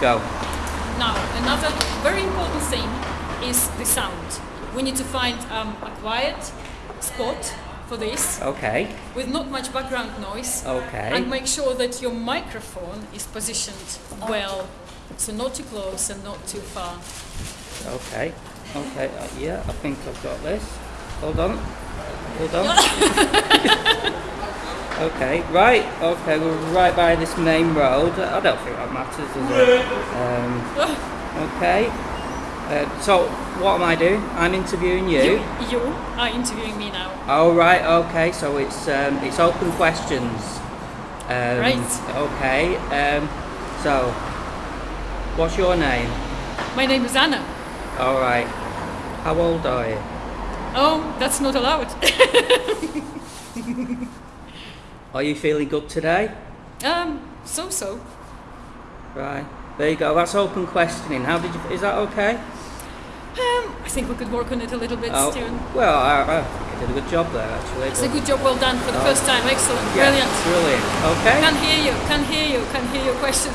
Go. Now, another very important thing is the sound. We need to find um, a quiet spot for this Okay. with not much background noise Okay. and make sure that your microphone is positioned well. So not too close and not too far. Okay. Okay. Uh, yeah, I think I've got this. Hold on. Hold on. okay. Right. Okay. We're right by this main road. I don't think that matters, does it? Um, okay. Uh, so, what am I doing? I'm interviewing you. You are interviewing me now. Oh right, okay. So it's um, it's open questions. Um, Right. Okay. Um, so, what's your name? My name is Anna. All right. How old are you? Oh, that's not allowed. Are you feeling good today? um, so so. Right. There you go. That's open questioning. How did you? Is that okay? Um, I think we could work on it a little bit, Oh, well, I, I did a good job there, actually. It's a good job, well done for the Oh. first time. Excellent, Yeah, brilliant. Brilliant. Okay. Can't hear you, Can't hear you, Can't hear your questions.